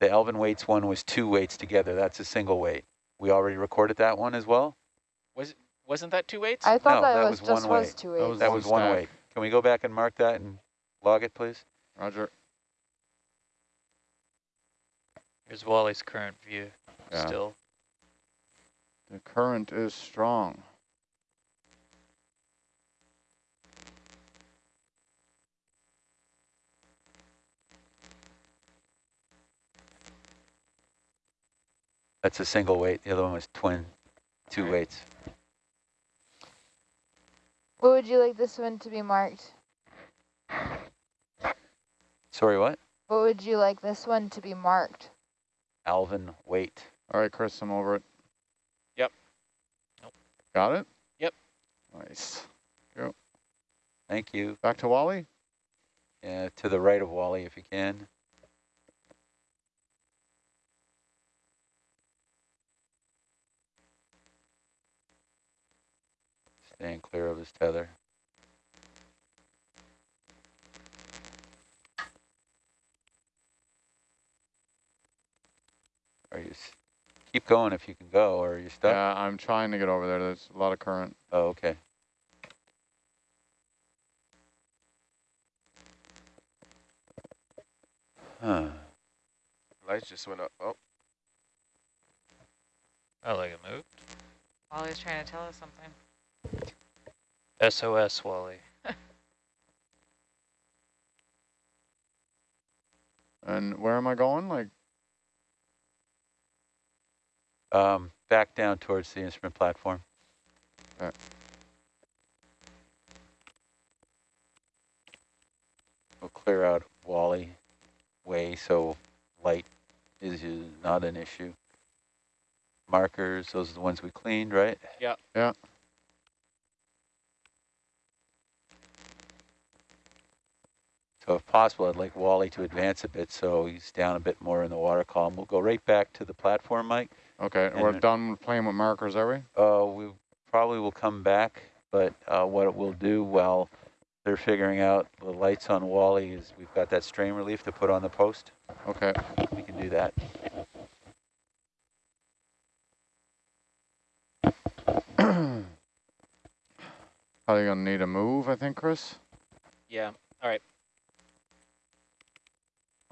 the Alvin weights one was two weights together. That's a single weight. We already recorded that one as well? Was wasn't that two weights? I thought No, that, that was was just one was way. two That was That one was one weight. Can we go back and mark that and log it, please? Roger. Here's Wally's current view. Yeah. Still, The current is strong. That's a single weight. The other one was twin, two weights. What would you like this one to be marked? Sorry, what? What would you like this one to be marked? Alvin weight. All right, Chris, I'm over it. Yep. Nope. Got it? Yep. Nice. Thank you. Back to Wally? uh, to the right of Wally if you can. Staying clear of his tether. Keep going if you can go, or are you stuck? Yeah, I'm trying to get over there. There's a lot of current. Oh, okay. Huh. Lights just went up. Oh, I like it moved. Wally's trying to tell us something. SOS, Wally. And where am I going? Like, Um, back down towards the instrument platform. Okay. We'll clear out Wally way so light is is not an issue. Markers, those are the ones we cleaned, right? Yeah. Yeah. So if possible, I'd like Wally to advance a bit so he's down a bit more in the water column. We'll go right back to the platform, Mike. Okay, And we're done playing with markers, are we? Uh, we probably will come back, but uh, what it will do while they're figuring out the lights on Wally is we've got that strain relief to put on the post. Okay. We can do that. Probably gonna need a move, I think, Chris. Yeah. All right.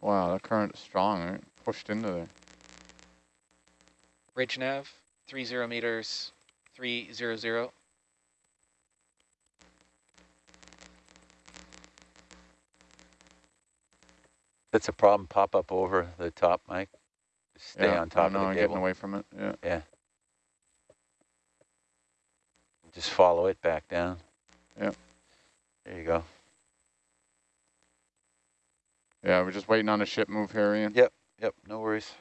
Wow, the current is strong. Right? Pushed into there. Bridge nav, 30 meters, 300. That's a problem. Pop up over the top, Mike. Stay yeah, on top I know, of the I'm getting away from it. Yeah. Yeah. Just follow it back down. Yep. There you go. Yeah, we're just waiting on a ship move here, Ian. Yep. Yep. No worries.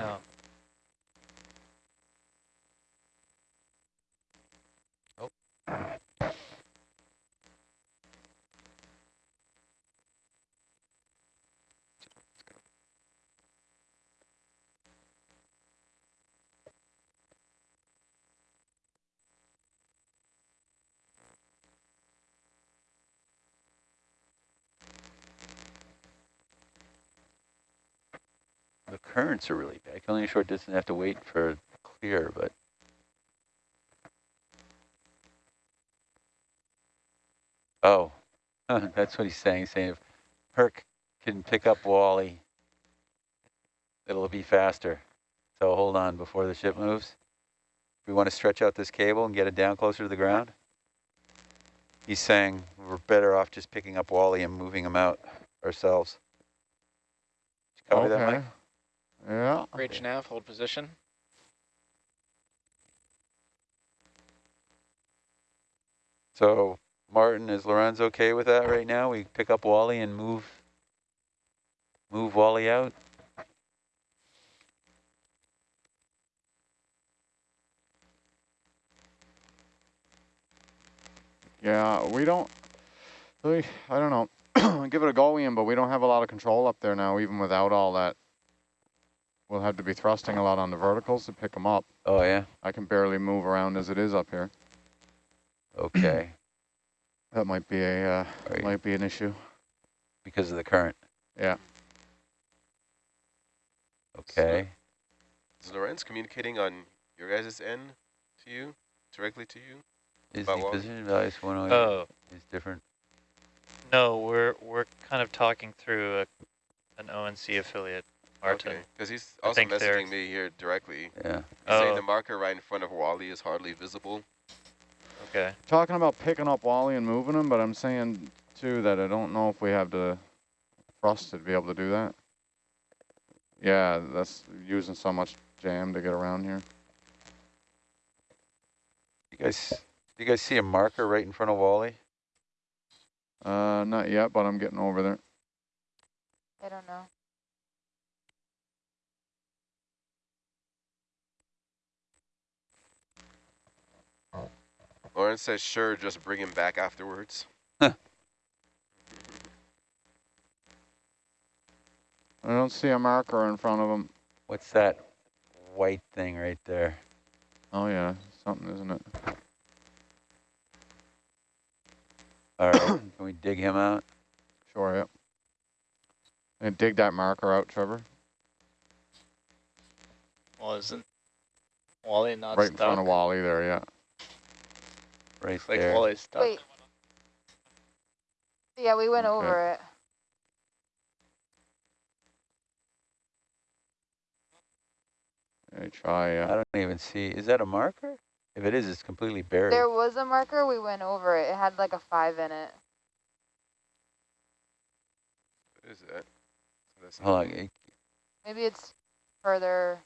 Oh. The currents are really bad. Only a short distance. Have to wait for clear, but oh, that's what he's saying. Saying if Herc can pick up Wally, it'll be faster. So hold on before the ship moves. We want to stretch out this cable and get it down closer to the ground. He's saying we're better off just picking up Wally and moving him out ourselves. Did you copy that, okay. Mike? Yeah. Bridge nav, hold position. So Martin, is Lorenz okay with that right now? We pick up Wally and move move Wally out? Yeah, we don't. Really, I don't know. Give it a go, Ian, but we don't have a lot of control up there now, even without all that. We'll have to be thrusting a lot on the verticals to pick them up. Oh yeah. I can barely move around as it is up here. Okay. That might be a uh, might be an issue. because of the current. Yeah. Okay. is Lorenz communicating on your guys' end to you, directly to you? Is About the Wally? position values 108 Oh, is different? no, we're we're kind of talking through a, an ONC affiliate, Martin. Okay, because he's also think they're- messaging me here directly. Yeah. He's saying Oh. the marker right in front of Wally is hardly visible. Okay. Talking about picking up Wally and moving him, but I'm saying too that I don't know if we have the thrust to be able to do that. Yeah, that's using so much jam to get around here. You guys, do you guys see a marker right in front of Wally? Uh, not yet, but I'm getting over there. I don't know. Lauren says, sure, just bring him back afterwards. I don't see a marker in front of him. What's that white thing right there? Oh yeah, something, isn't it? All right, can we dig him out? Sure, yep. And dig that marker out, Trevor. Well, isn't Wally not right in stuck? front of Wally there, yeah. Right like there. Wally's stuck. Wait. Yeah, we went Okay. over it. Hey, try, uh, I don't even see, is that a marker? If it is, it's completely buried. There was a marker, we went over it. It had like a five in it. What is that? That's Hold on, Maybe it's further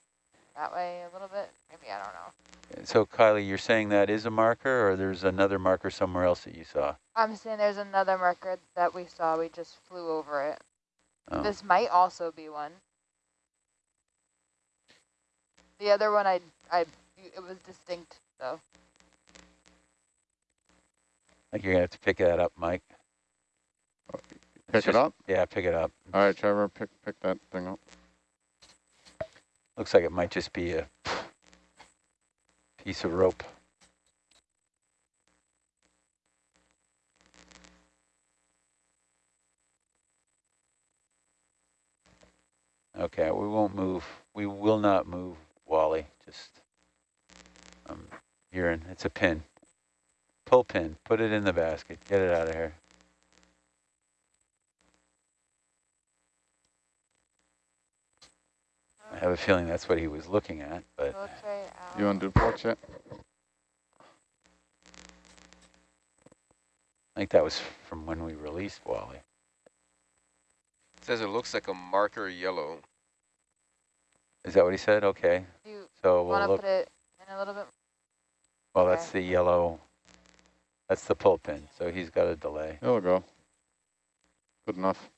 that way a little bit. Maybe, I don't know. so Kylie, you're saying that is a marker or there's another marker somewhere else that you saw? I'm saying there's another marker that we saw. We just flew over it. Oh. This might also be one. The other one, I, I, it was distinct, though. I think you're gonna have to pick that up, Mike. It's Pick it up? Yeah, pick it up. All right, Trevor, pick, pick that thing up. Looks like it might just be a piece of rope. Okay, we won't move. We will not move, Wally. Just um, urine. It's a pin. Pull pin. Put it in the basket. Get it out of here. I have a feeling that's what he was looking at, but It looks right out. You undo ports? I think that was from when we released Wally. It says it looks like a marker yellow. Is that what he said? Okay. You So we'll to look, put it in a little bit? well, that's the yellow, that's the pull pin. So he's got a delay. It'll go. Good enough.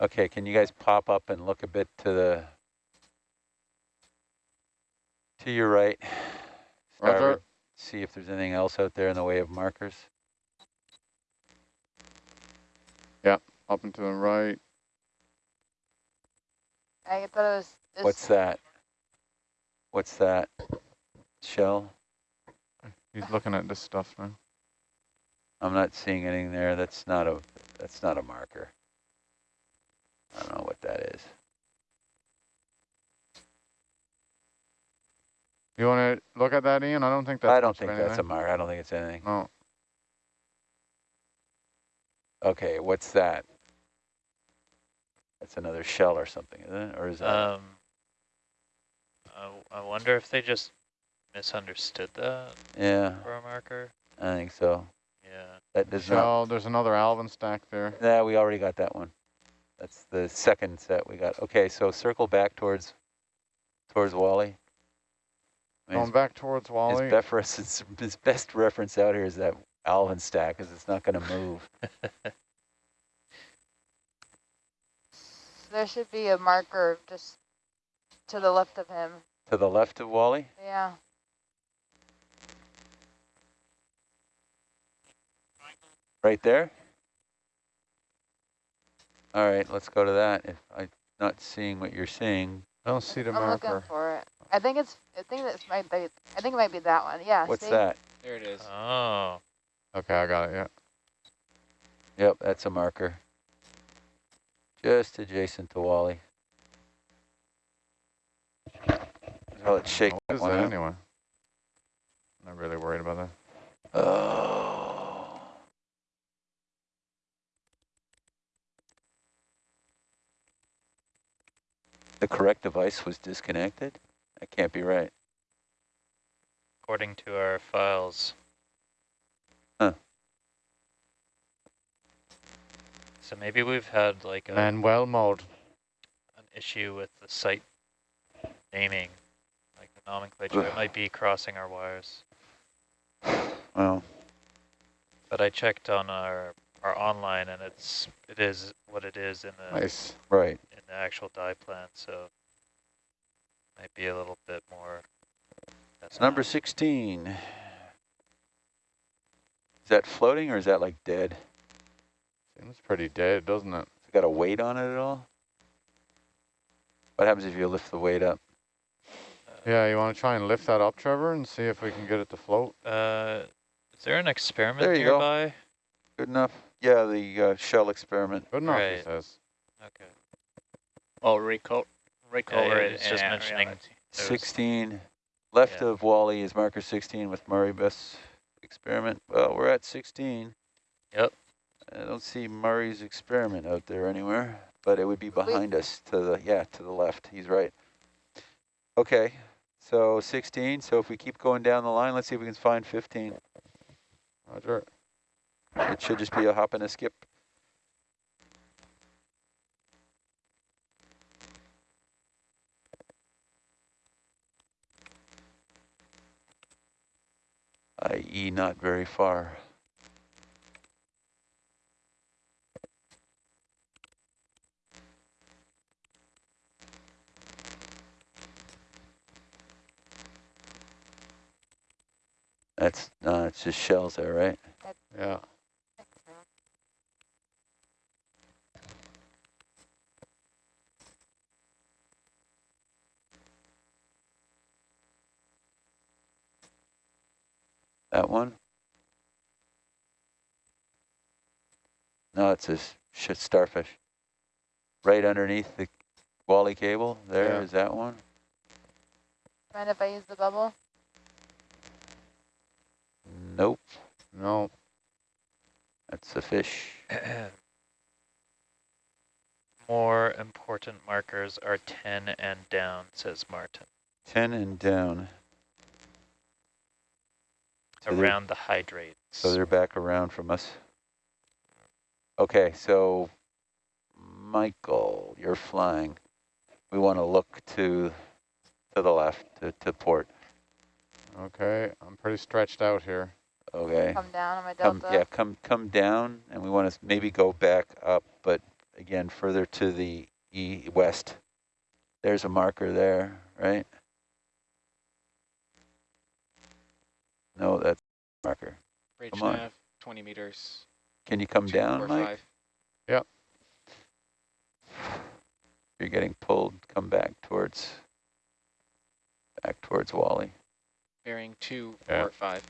Okay, can you guys pop up and look a bit to the, to your right? Roger. Starboard, See if there's anything else out there in the way of markers. Yeah, up and to the right. I thought it was this. What's that? What's that? Shell? He's looking at this stuff now. I'm not seeing anything there. That's not a, that's not a marker. I don't know what that is. You want to look at that, Ian? I don't think that's I don't think that's a anything. marker. I don't think it's anything. No. Okay, what's that? That's another shell or something, isn't it? Or is that? Um, I, I wonder if they just misunderstood that yeah, for a marker. I think so. Yeah. That does not. Shell, there's another Alvin stack there. Yeah, we already got that one. That's the second set we got. Okay, so circle back towards towards Wally. I mean, Going back towards his, Wally. his, best reference, his best reference out here is that Alvin stack, because it's not going to move. There should be a marker just to the left of him. to the left of Wally. Yeah. Right there? All right, let's go to that. If I'm not seeing what you're seeing, I don't see the I'm marker. looking for it. I think it's. I think this might be. I think it might be that one. Yeah. what's see? that? There it is. Oh. Okay, I got it, yeah. Yep, that's a marker. Just adjacent to Wally. I'll let shake What that is one that out. anyway? Not really worried about that. Oh. The correct device was disconnected? That can't be right. According to our files. Huh. So maybe we've had like a, Manuel mode. an issue with the site naming, like the nomenclature. it might be crossing our wires. Well, But I checked on our are online, and it's it is what it is in the Nice. Right. in the actual die plan. So might be a little bit more. It's number 16. Is that floating or is that like dead? Seems pretty dead, doesn't it? Has got a weight on it at all? What happens if you lift the weight up? Yeah, you want to try and lift that up, Trevor, and see if we can get it to float? Uh, is there an experiment There you go. Good enough? Yeah, the uh, shell experiment. Good enough, he Right. says. Okay. Oh, recover, recover yeah, it. just in mentioning- reality. 16. Left Yeah. of Wally is marker 16 with Murray Bus experiment. Well, we're at 16. Yep. I don't see Murray's experiment out there anywhere, but it would be behind us to the, yeah, to the left. He's right. Okay, so 16. So if we keep going down the line, let's see if we can find 15. Roger. It should just be a hop and a skip. i.e. not very far. That's, no, it's just shells there, right? Yeah. think so. That one? No, it's a s- sh- starfish. Right underneath the Wally cable, There is Yeah. that one. Mind if I use the bubble? Nope, No. that's a fish. More important markers are 10 and down, says Martin, 10 and down. So around the hydrates. So they're back around from us. Okay, so Michael, you're flying. We want to look to to the left, to, to port. Okay, I'm pretty stretched out here. Okay. Come down on my Come, yeah, come come down, and we want to maybe go back up, but again, further to the e west. There's a marker there, right? No, that's marker. Bridge Come nav, 20 meters. Can you come two, down, four, Mike? five. You're getting pulled. Come back towards back towards Wally. Bearing two, Yeah. four, five.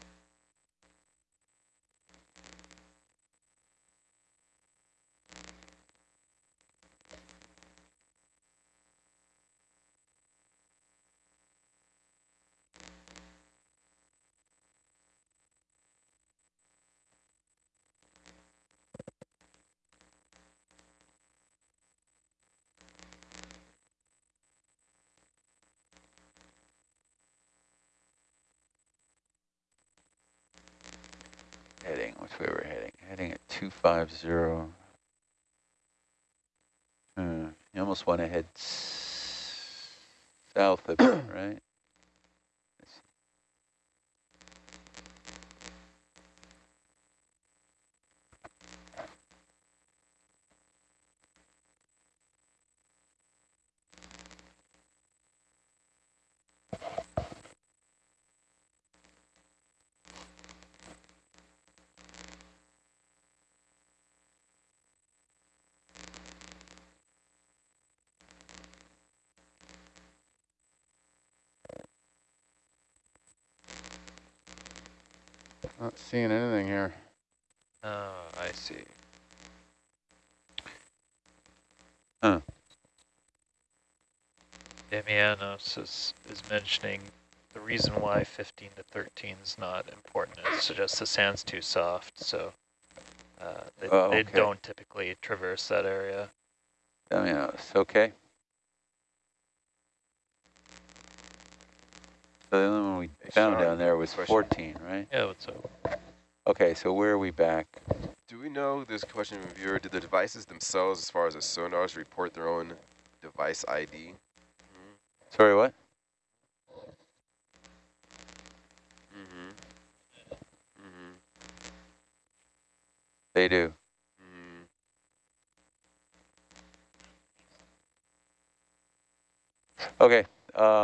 Heading, which way we're heading? Heading at 250. Hmm, you almost want to head south a bit, right? Not seeing anything here. Oh, I see. Huh. Damianos is, is mentioning the reason why 15 to 13 is not important is just the sand's too soft, so uh, they, Oh, they don't typically traverse that area. It's okay. So the only one we found down there was 14, right? Yeah, what's up? Okay, so where are we back? Do we know, this question from a viewer, did the devices themselves, as far as the sonars, report their own device ID? Mm -hmm. Sorry, what? Mm -hmm. Mm -hmm. They do. Mm-hmm. Okay. Um.